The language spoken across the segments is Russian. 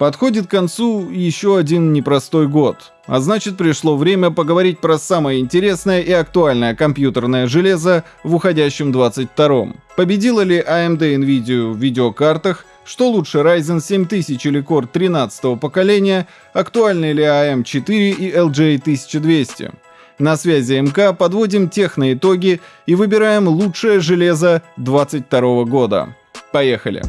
Подходит к концу еще один непростой год. А значит пришло время поговорить про самое интересное и актуальное компьютерное железо в уходящем 22-м. Победила ли AMD Nvidia в видеокартах, что лучше Ryzen 7000 или Core 13 поколения, актуальны ли AM4 и LJ 1200. На связи МК подводим техноитоги и выбираем лучшее железо 22 года. Поехали!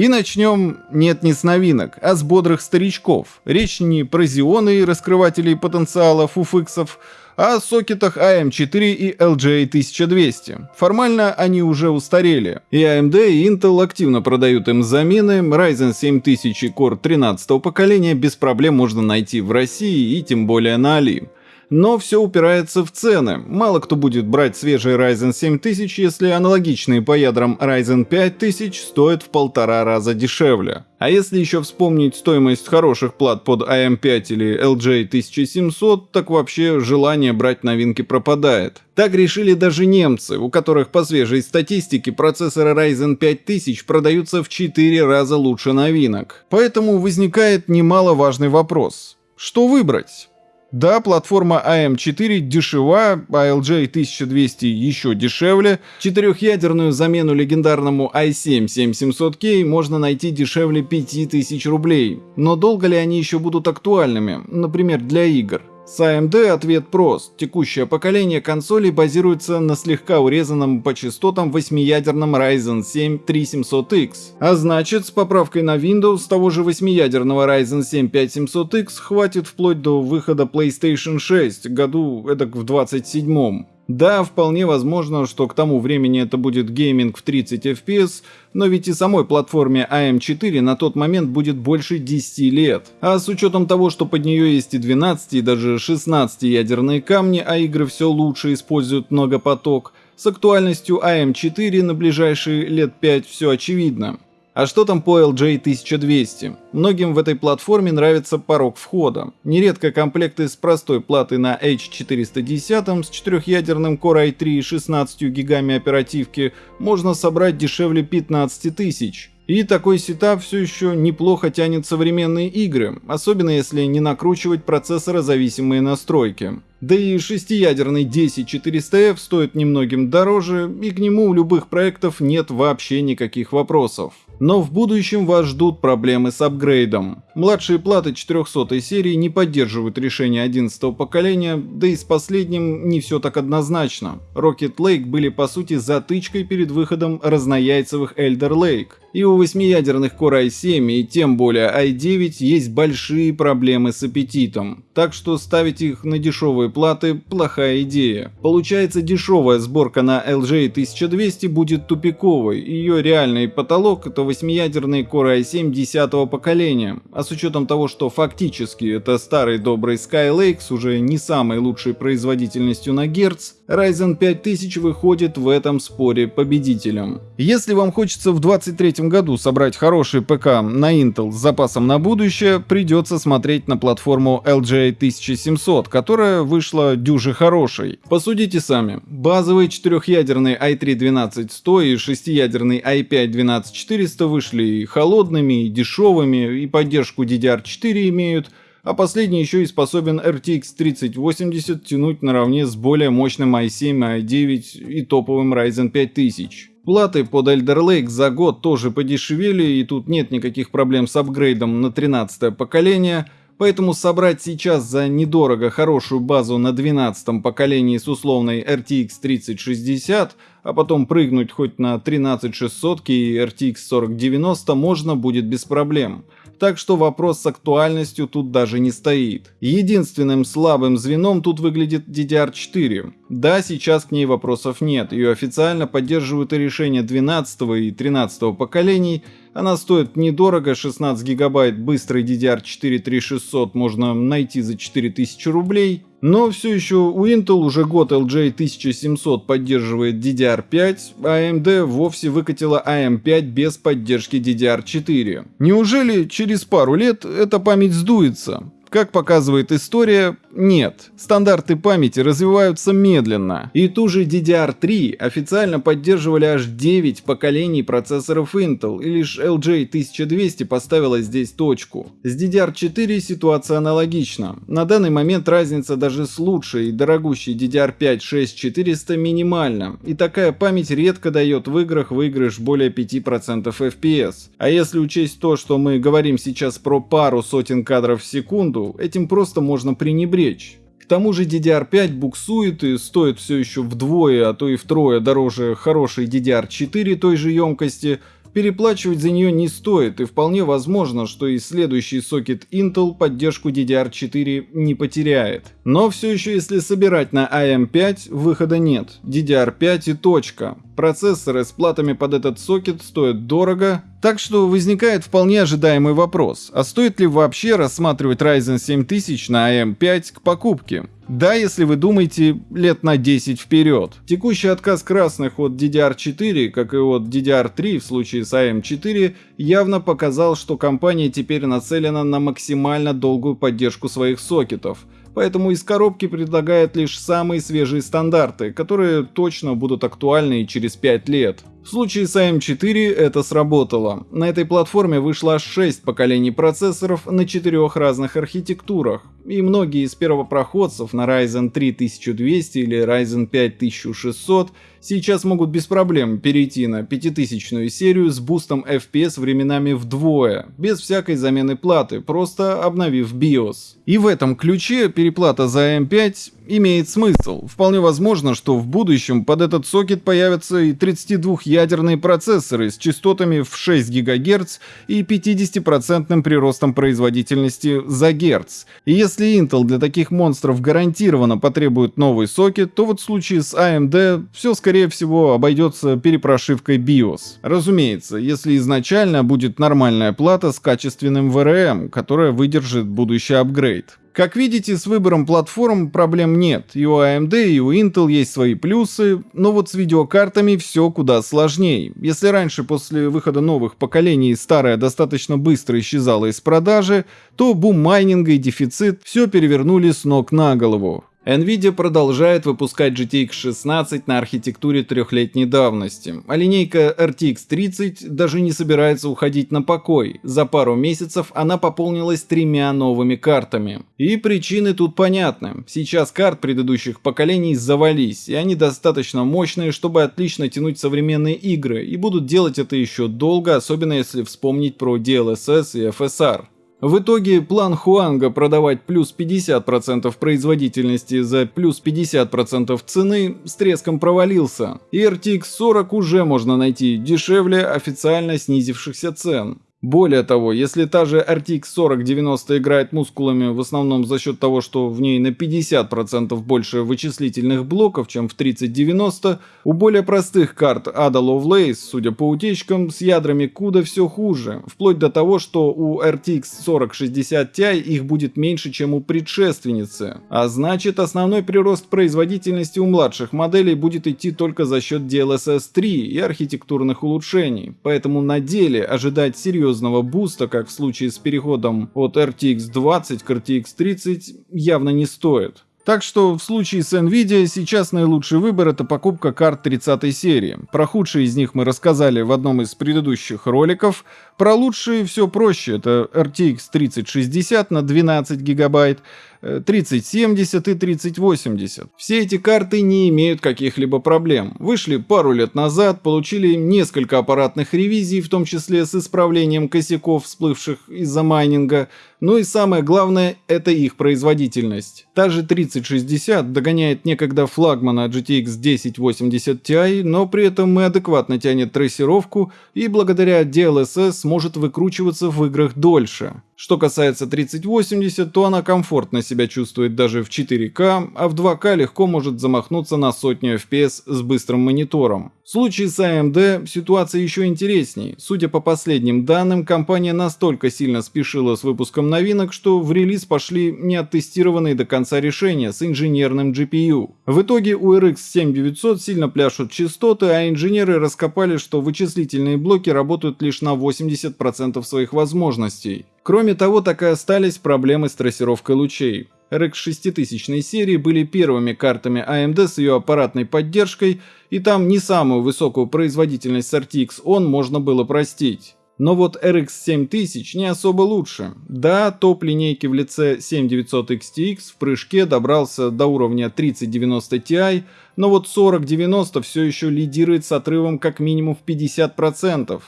И начнем, нет, не с новинок, а с бодрых старичков. Речь не про зионы и раскрывателей потенциала фуфиксов, а о сокетах AM4 и LJ1200. Формально они уже устарели, и AMD и Intel активно продают им замены, Ryzen 7000 и Core 13 поколения без проблем можно найти в России и тем более на Али. Но все упирается в цены. Мало кто будет брать свежий Ryzen 7000, если аналогичные по ядрам Ryzen 5000 стоят в полтора раза дешевле. А если еще вспомнить стоимость хороших плат под AM5 или LJ 1700, так вообще желание брать новинки пропадает. Так решили даже немцы, у которых по свежей статистике процессоры Ryzen 5000 продаются в 4 раза лучше новинок. Поэтому возникает немаловажный вопрос. Что выбрать? Да, платформа AM4 дешева, ALJ 1200 еще дешевле. Четырехъядерную замену легендарному i7 7700K можно найти дешевле 5000 рублей. Но долго ли они еще будут актуальными, например, для игр? С AMD ответ прост. Текущее поколение консолей базируется на слегка урезанном по частотам 8-ядерном Ryzen 7 3700X. А значит, с поправкой на Windows того же 8-ядерного Ryzen 7 5700X хватит вплоть до выхода PlayStation 6 году эдак в 27 -м. Да, вполне возможно, что к тому времени это будет гейминг в 30 FPS, но ведь и самой платформе AM4 на тот момент будет больше 10 лет. А с учетом того, что под нее есть и 12, и даже 16 ядерные камни, а игры все лучше используют многопоток, с актуальностью AM4 на ближайшие лет 5 все очевидно. А что там по LJ 1200? Многим в этой платформе нравится порог входа. Нередко комплекты с простой платой на H410 с 4-ядерным Core i3 и 16 гигами оперативки можно собрать дешевле 15 тысяч. И такой сетап все еще неплохо тянет современные игры, особенно если не накручивать процессорозависимые настройки. Да и шестиядерный 10400F стоит немногим дороже, и к нему у любых проектов нет вообще никаких вопросов. Но в будущем вас ждут проблемы с апгрейдом. Младшие платы 400 серии не поддерживают решение 11 поколения, да и с последним не все так однозначно. Rocket Lake были по сути затычкой перед выходом разнояйцевых Elder Lake. И у восьмиядерных Core i7 и тем более i9 есть большие проблемы с аппетитом, так что ставить их на дешевые платы – плохая идея. Получается дешевая сборка на LG 1200 будет тупиковой, ее реальный потолок – это восьмиядерный Core i7 10 поколения, а с учетом того, что фактически это старый добрый Skylake с уже не самой лучшей производительностью на герц, Ryzen 5000 выходит в этом споре победителем. Если вам хочется в 23 году собрать хороший ПК на Intel с запасом на будущее, придется смотреть на платформу LGA 1700, которая вышла дюже хорошей. Посудите сами. Базовый четырехъядерный i3-12100 и шестиядерный i5-12400 вышли и холодными, и дешевыми, и поддержку DDR4 имеют, а последний еще и способен RTX 3080 тянуть наравне с более мощным i7, i9 и топовым Ryzen 5000. Платы под Elder Lake за год тоже подешевели, и тут нет никаких проблем с апгрейдом на 13 поколение, поэтому собрать сейчас за недорого хорошую базу на 12 поколении с условной RTX 3060, а потом прыгнуть хоть на 13600 и RTX 4090 можно будет без проблем так что вопрос с актуальностью тут даже не стоит. Единственным слабым звеном тут выглядит DDR4. Да, сейчас к ней вопросов нет, ее официально поддерживают и решения 12 и 13 поколений, она стоит недорого, 16 гигабайт быстрый DDR4 3600 можно найти за 4000 рублей. Но все еще у Intel уже год LJ 1700 поддерживает DDR5, а AMD вовсе выкатила AM5 без поддержки DDR4. Неужели через пару лет эта память сдуется? Как показывает история, Нет, стандарты памяти развиваются медленно. И ту же DDR3 официально поддерживали аж 9 поколений процессоров Intel, и лишь LJ 1200 поставила здесь точку. С DDR4 ситуация аналогична. На данный момент разница даже с лучшей и дорогущей DDR5 6400 минимальна, и такая память редко дает в играх выигрыш более 5% FPS. А если учесть то, что мы говорим сейчас про пару сотен кадров в секунду, этим просто можно пренебречь. К тому же DDR5 буксует и стоит все еще вдвое, а то и втрое дороже хорошей DDR4 той же емкости – Переплачивать за нее не стоит, и вполне возможно, что и следующий сокет Intel поддержку DDR4 не потеряет. Но все еще если собирать на AM5, выхода нет. DDR5 и точка. Процессоры с платами под этот сокет стоят дорого, так что возникает вполне ожидаемый вопрос, а стоит ли вообще рассматривать Ryzen 7000 на AM5 к покупке? Да, если вы думаете лет на 10 вперед. Текущий отказ красных от DDR4, как и от DDR3 в случае с AM4, явно показал, что компания теперь нацелена на максимально долгую поддержку своих сокетов. Поэтому из коробки предлагает лишь самые свежие стандарты, которые точно будут актуальны и через 5 лет. В случае с AM4 это сработало. На этой платформе вышло аж 6 поколений процессоров на четырех разных архитектурах, и многие из первопроходцев на Ryzen 3 1200 или Ryzen 5 1600 сейчас могут без проблем перейти на 5000 серию с бустом FPS временами вдвое, без всякой замены платы, просто обновив BIOS. И в этом ключе переплата за AM5 имеет смысл. Вполне возможно, что в будущем под этот сокет появятся и 32-ядерные процессоры с частотами в 6 ГГц и 50% приростом производительности за Гц. И если Intel для таких монстров гарантированно потребует новый сокет, то вот в случае с AMD все скорее всего обойдется перепрошивкой BIOS. Разумеется, если изначально будет нормальная плата с качественным VRM, которая выдержит будущий апгрейд. Как видите, с выбором платформ проблем нет. И у AMD, и у Intel есть свои плюсы, но вот с видеокартами все куда сложнее. Если раньше после выхода новых поколений старая достаточно быстро исчезала из продажи, то бум майнинга и дефицит все перевернули с ног на голову. Nvidia продолжает выпускать GTX 16 на архитектуре трехлетней давности, а линейка RTX 30 даже не собирается уходить на покой. За пару месяцев она пополнилась тремя новыми картами. И причины тут понятны. Сейчас карт предыдущих поколений завались, и они достаточно мощные, чтобы отлично тянуть современные игры, и будут делать это еще долго, особенно если вспомнить про DLSS и FSR. В итоге план Хуанга продавать плюс 50% производительности за плюс 50% цены с треском провалился, и RTX 40 уже можно найти дешевле официально снизившихся цен. Более того, если та же RTX 4090 играет мускулами в основном за счет того, что в ней на 50% больше вычислительных блоков, чем в 3090, у более простых карт Ada Lovelace, судя по утечкам, с ядрами CUDA все хуже, вплоть до того, что у RTX 4060 Ti их будет меньше, чем у предшественницы. А значит, основной прирост производительности у младших моделей будет идти только за счет DLSS 3 и архитектурных улучшений, поэтому на деле ожидать серьезных серьезного буста, как в случае с переходом от RTX 20 к RTX 30, явно не стоит. Так что в случае с Nvidia сейчас наилучший выбор это покупка карт 30 серии. Про худшие из них мы рассказали в одном из предыдущих роликов. Про лучшие все проще. Это RTX 3060 на 12 гигабайт, 3070 и 3080. Все эти карты не имеют каких-либо проблем. Вышли пару лет назад, получили несколько аппаратных ревизий, в том числе с исправлением косяков, всплывших из-за майнинга. Ну и самое главное, это их производительность. Та же 3060 догоняет некогда флагмана GTX 1080 Ti, но при этом и адекватно тянет трассировку и благодаря DLSS сможет выкручиваться в играх дольше. Что касается 3080, то она комфортно себя чувствует даже в 4К, а в 2К легко может замахнуться на сотню FPS с быстрым монитором. В случае с AMD ситуация еще интересней. Судя по последним данным, компания настолько сильно спешила с выпуском новинок, что в релиз пошли неоттестированные до конца решения с инженерным GPU. В итоге у RX 7900 сильно пляшут частоты, а инженеры раскопали, что вычислительные блоки работают лишь на 80% своих возможностей. Кроме того, так и остались проблемы с трассировкой лучей. RX 6000 серии были первыми картами AMD с ее аппаратной поддержкой, и там не самую высокую производительность с RTX ON можно было простить. Но вот RX 7000 не особо лучше. Да, топ линейки в лице 7900 XTX в прыжке добрался до уровня 3090 Ti, но вот 4090 все еще лидирует с отрывом как минимум в 50%.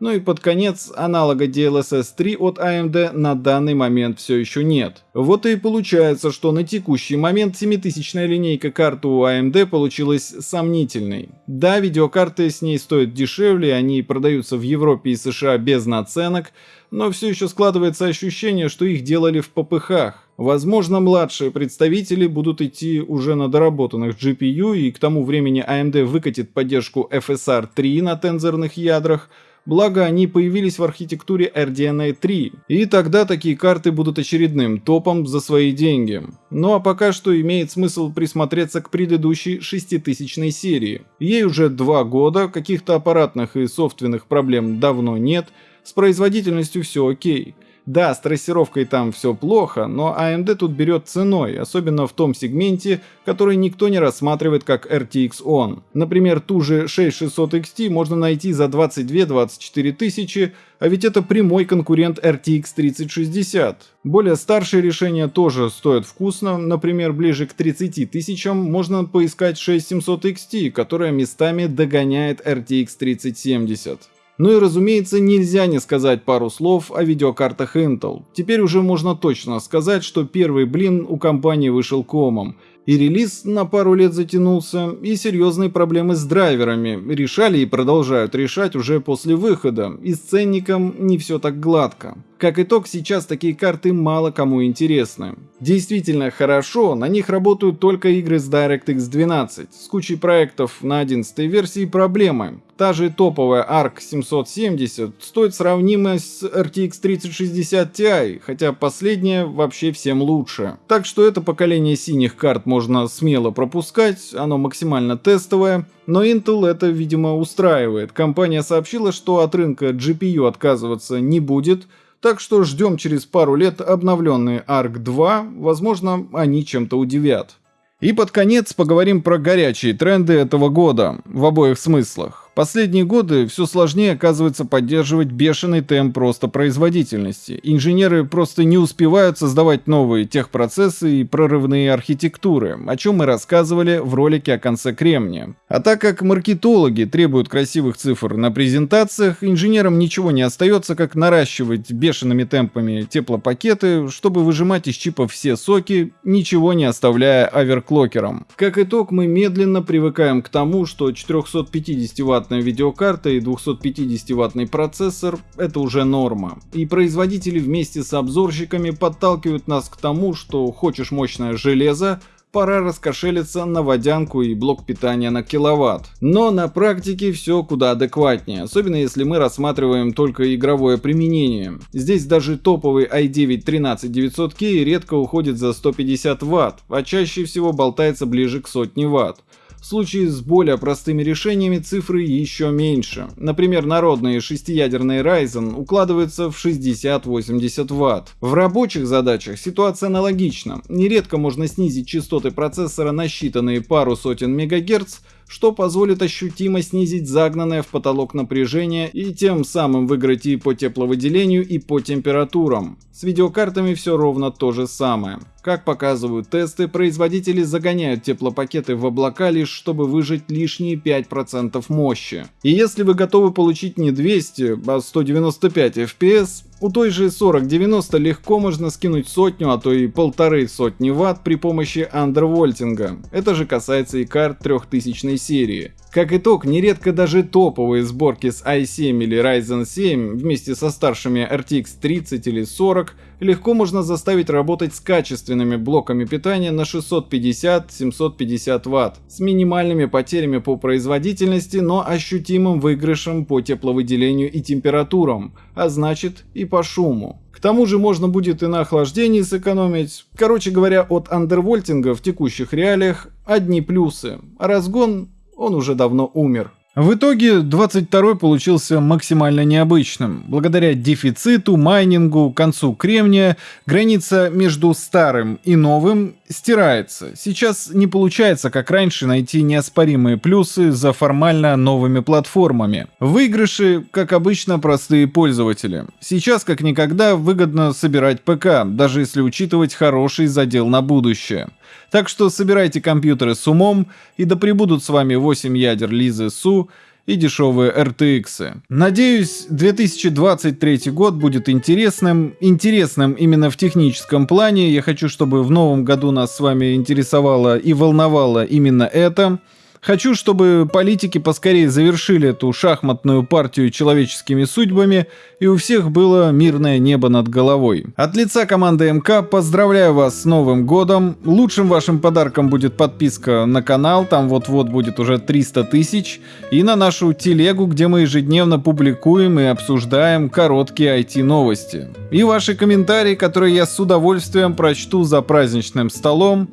Ну и под конец аналога DLSS 3 от AMD на данный момент все еще нет. Вот и получается, что на текущий момент 7000 линейка карт у AMD получилась сомнительной. Да, видеокарты с ней стоят дешевле, они продаются в Европе и США без наценок, но все еще складывается ощущение, что их делали в попыхах. Возможно, младшие представители будут идти уже на доработанных GPU, и к тому времени AMD выкатит поддержку FSR 3 на тензорных ядрах, благо они появились в архитектуре RDNA 3, и тогда такие карты будут очередным топом за свои деньги. Ну а пока что имеет смысл присмотреться к предыдущей 6000 серии. Ей уже два года, каких-то аппаратных и софтверных проблем давно нет, с производительностью все окей. Да, с трассировкой там все плохо, но AMD тут берет ценой, особенно в том сегменте, который никто не рассматривает как RTX ON. Например, ту же 6600 XT можно найти за 22-24 тысячи, а ведь это прямой конкурент RTX 3060. Более старшие решения тоже стоят вкусно, например, ближе к 30 тысячам можно поискать 6700 XT, которая местами догоняет RTX 3070. Ну и разумеется, нельзя не сказать пару слов о видеокартах Intel. Теперь уже можно точно сказать, что первый блин у компании вышел комом. И релиз на пару лет затянулся, и серьезные проблемы с драйверами решали и продолжают решать уже после выхода, и с ценником не все так гладко. Как итог, сейчас такие карты мало кому интересны. Действительно хорошо, на них работают только игры с DirectX 12. С кучей проектов на 11 версии проблемы. Та же топовая ARC 770 стоит сравнимо с RTX 3060 Ti, хотя последняя вообще всем лучше. Так что это поколение синих карт можно смело пропускать, оно максимально тестовое. Но Intel это, видимо, устраивает. Компания сообщила, что от рынка GPU отказываться не будет, так что ждем через пару лет обновленные ARC 2, возможно, они чем-то удивят. И под конец поговорим про горячие тренды этого года, в обоих смыслах. Последние годы все сложнее оказывается поддерживать бешеный темп просто производительности. Инженеры просто не успевают создавать новые техпроцессы и прорывные архитектуры, о чем мы рассказывали в ролике о конце кремния. А так как маркетологи требуют красивых цифр на презентациях, инженерам ничего не остается, как наращивать бешеными темпами теплопакеты, чтобы выжимать из чипов все соки, ничего не оставляя оверклокерам. Как итог, мы медленно привыкаем к тому, что 450 Вт ваттная видеокарта и 250-ваттный процессор – это уже норма. И производители вместе с обзорщиками подталкивают нас к тому, что хочешь мощное железо, пора раскошелиться на водянку и блок питания на киловатт. Но на практике все куда адекватнее, особенно если мы рассматриваем только игровое применение. Здесь даже топовый i9 13900K редко уходит за 150 Вт, а чаще всего болтается ближе к сотне Вт. В случае с более простыми решениями цифры еще меньше. Например, народные шестиядерные Ryzen укладываются в 60-80 Вт. В рабочих задачах ситуация аналогична. Нередко можно снизить частоты процессора на считанные пару сотен мегагерц, что позволит ощутимо снизить загнанное в потолок напряжение и тем самым выиграть и по тепловыделению, и по температурам. С видеокартами все ровно то же самое. Как показывают тесты, производители загоняют теплопакеты в облака лишь чтобы выжать лишние 5% мощи. И если вы готовы получить не 200, а 195 FPS, у той же 4090 легко можно скинуть сотню, а то и полторы сотни ватт при помощи андервольтинга. Это же касается и карт 3000 серии. Как итог, нередко даже топовые сборки с i7 или Ryzen 7 вместе со старшими RTX 30 или 40 легко можно заставить работать с качественными блоками питания на 650-750 Вт, с минимальными потерями по производительности, но ощутимым выигрышем по тепловыделению и температурам, а значит и по шуму. К тому же можно будет и на охлаждении сэкономить. Короче говоря, от андервольтинга в текущих реалиях одни плюсы, разгон он уже давно умер. В итоге 22 получился максимально необычным. Благодаря дефициту, майнингу, концу кремния, граница между старым и новым стирается. Сейчас не получается, как раньше, найти неоспоримые плюсы за формально новыми платформами. Выигрыши, как обычно, простые пользователи. Сейчас, как никогда, выгодно собирать ПК, даже если учитывать хороший задел на будущее. Так что собирайте компьютеры с умом, и да пребудут с вами 8 ядер Лизы Су и дешевые RTX. Надеюсь, 2023 год будет интересным. Интересным именно в техническом плане. Я хочу, чтобы в новом году нас с вами интересовало и волновало именно это. Хочу, чтобы политики поскорее завершили эту шахматную партию человеческими судьбами, и у всех было мирное небо над головой. От лица команды МК поздравляю вас с Новым годом. Лучшим вашим подарком будет подписка на канал, там вот-вот будет уже 300 тысяч, и на нашу телегу, где мы ежедневно публикуем и обсуждаем короткие IT-новости. И ваши комментарии, которые я с удовольствием прочту за праздничным столом.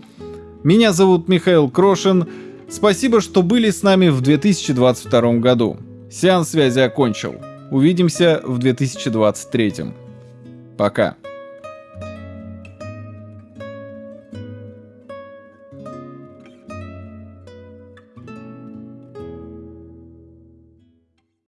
Меня зовут Михаил Крошин. Спасибо, что были с нами в 2022 году. Сеанс связи окончил. Увидимся в 2023. Пока.